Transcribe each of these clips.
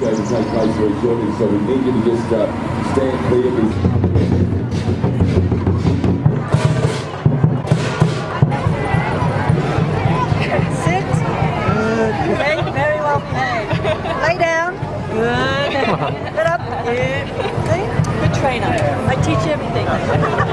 going to take place very shortly, so we need you to just uh, stand clear. Sit. Good. Very well behaved. Lay down. Good. Get up. Good. See? Good trainer. I teach you everything.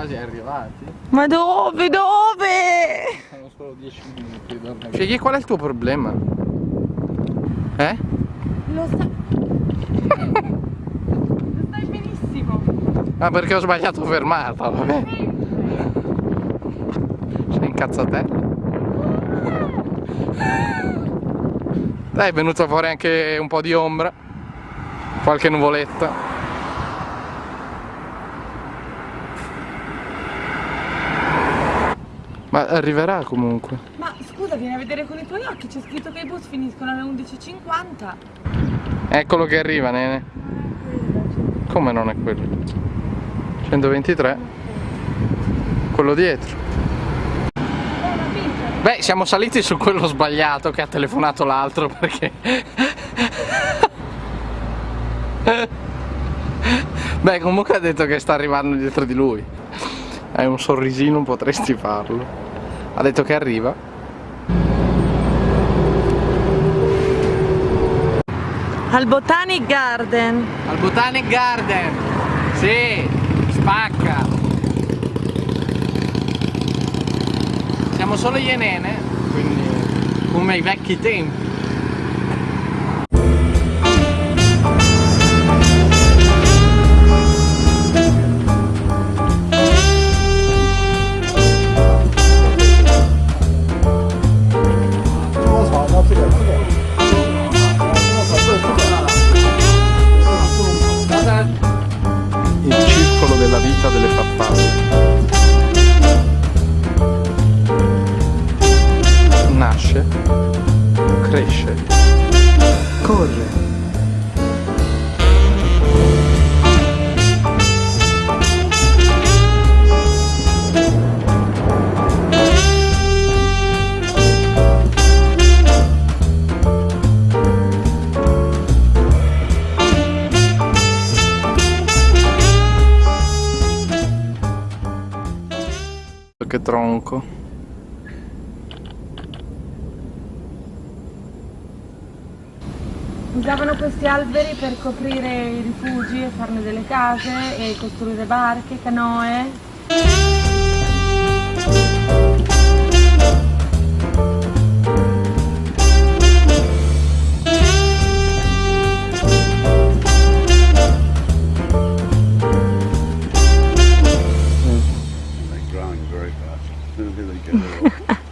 quasi arrivati. Ma dove? Dove? Sono solo 10 minuti. Fighi, qual è il tuo problema? Eh? Lo sa. Lo sai benissimo. Ah, perché ho sbagliato fermata, vabbè. Sei incazzatella. Dai, è venuto fuori anche un po' di ombra. Qualche nuvoletta. Ma arriverà comunque. Ma scusa, vieni a vedere con i tuoi occhi, c'è scritto che i bus finiscono alle 11.50. Eccolo che arriva, nene. Come non è quello? 123. Quello dietro. Beh, siamo saliti su quello sbagliato che ha telefonato l'altro perché... Beh, comunque ha detto che sta arrivando dietro di lui. Hai un sorrisino, potresti farlo. Ha detto che arriva. Al Botanic Garden. Al Botanic Garden. Sì, spacca. Siamo solo io e Nene, quindi come ai vecchi tempi. Nasce, cresce, corre. Che tronco. Usavano questi alberi per coprire i rifugi e farne delle case e costruire barche, canoe. Growing very fast. As they get.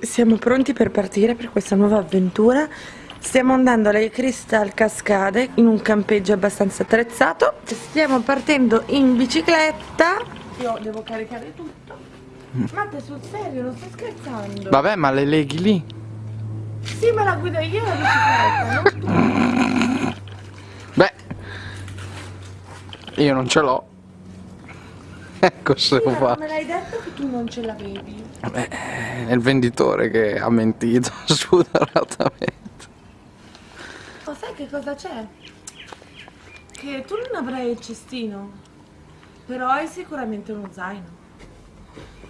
Siamo pronti per partire per questa nuova avventura. Stiamo andando alle Crystal Cascade in un campeggio abbastanza attrezzato. Stiamo partendo in bicicletta. Io devo caricare tutto. Ma te sul serio, non sto scherzando. Vabbè, ma le leghi lì. Sì, ma la guido io la bicicletta, no? Beh, io non ce l'ho. Ecco se Sì, lo ma fa. non me l'hai detto che tu non ce l'avevi. Beh, è il venditore che ha mentito spudoratamente. Oh, sai che cosa c'è? Che tu non avrai il cestino, però hai sicuramente uno zaino.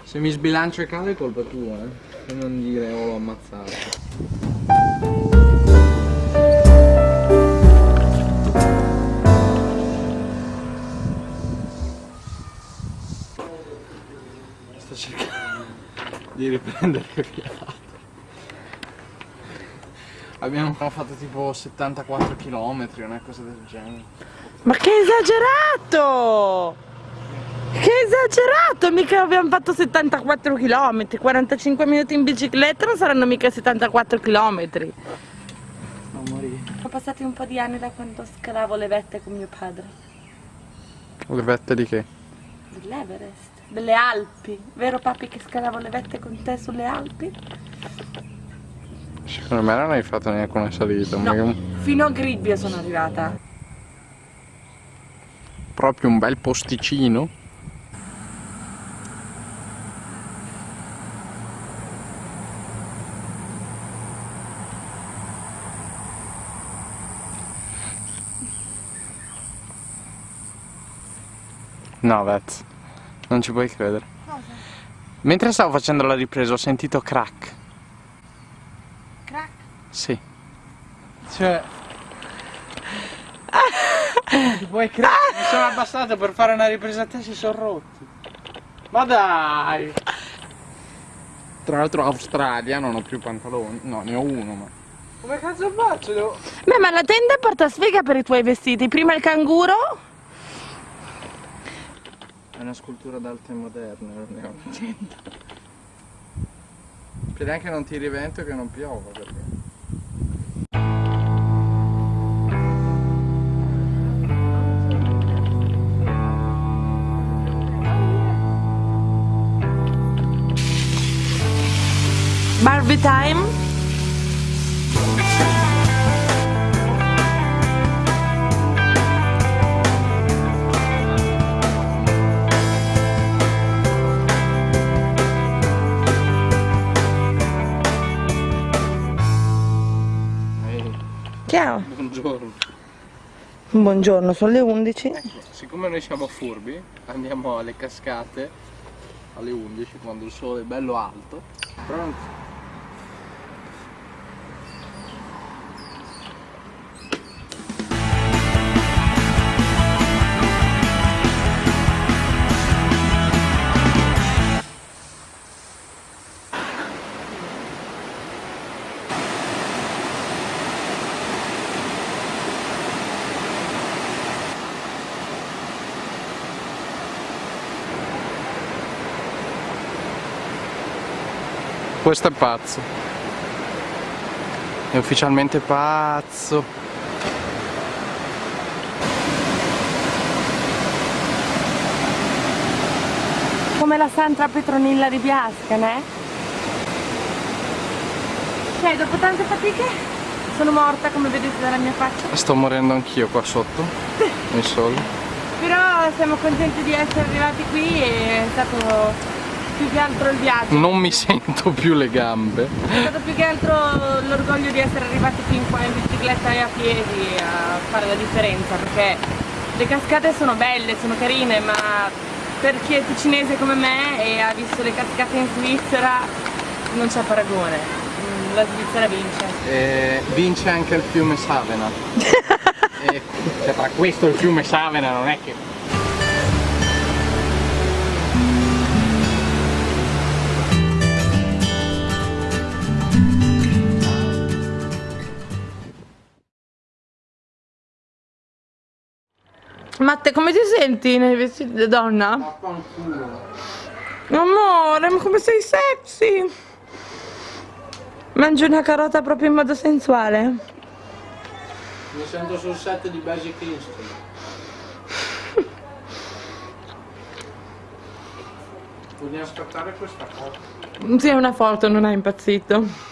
Se mi sbilancio e cade è colpa tua, eh. E non dire oh l'ho ammazzato. Sto cercando di riprendere il fiato. Abbiamo fatto tipo 74 km, una cosa del genere. Ma che esagerato! Che esagerato! Mica abbiamo fatto 74 km, 45 minuti in bicicletta non saranno mica 74 km. Non morire. Sono passati un po' di anni da quando scalavo le vette con mio padre. Le vette di che? Dell'Everest, delle Alpi. Vero papi che scalavo le vette con te sulle Alpi? Secondo me non hai fatto neanche una salita, No, che- fino a Gribbio sono arrivata. proprio un bel posticino. No, Vez, non ci puoi credere. Mentre stavo facendo la ripresa ho sentito crack. Crack. Sì. Cioè... Ti puoi credere? Mi sono abbassato per fare una ripresa a te si sono rotti. Ma dai! Tra l'altro Australia non ho più pantaloni. No, ne ho uno, ma... Come cazzo faccio? Devo... Beh, ma la tenda porta sfiga per i tuoi vestiti. Prima il canguro. È una scultura d'arte moderne, non ne ho. Speriamo che non tiri vento e che non piova perché... Barbie time. Buongiorno, sono le 11. Ecco, siccome noi siamo furbi, andiamo alle cascate alle 11 quando il sole è bello alto. Pronto? Questo è pazzo. È ufficialmente pazzo. Come la Santa Petronilla di Biasca, ne? Cioè, dopo tante fatiche sono morta, come vedete dalla mia faccia. Sto morendo anch'io qua sotto. Nel sole. Però siamo contenti di essere arrivati qui e è stato più che altro il viaggio. Non mi sento più le gambe. È stato più che altro l'orgoglio di essere arrivati fin qua in bicicletta e a piedi a fare la differenza perché le cascate sono belle, sono carine ma per chi è ticinese come me e ha visto le cascate in Svizzera non c'è paragone, Mm, la Svizzera vince. E vince anche il fiume Savena. e, cioè, tra questo e il fiume Savena non è che. Matte, come ti senti nei vestiti da donna? Amore, ma come sei sexy! Mangi una carota proprio in modo sensuale? Mi sento sul set di Basic Instinct. Vogliamo scattare questa foto? Sì, è una foto, non è impazzito.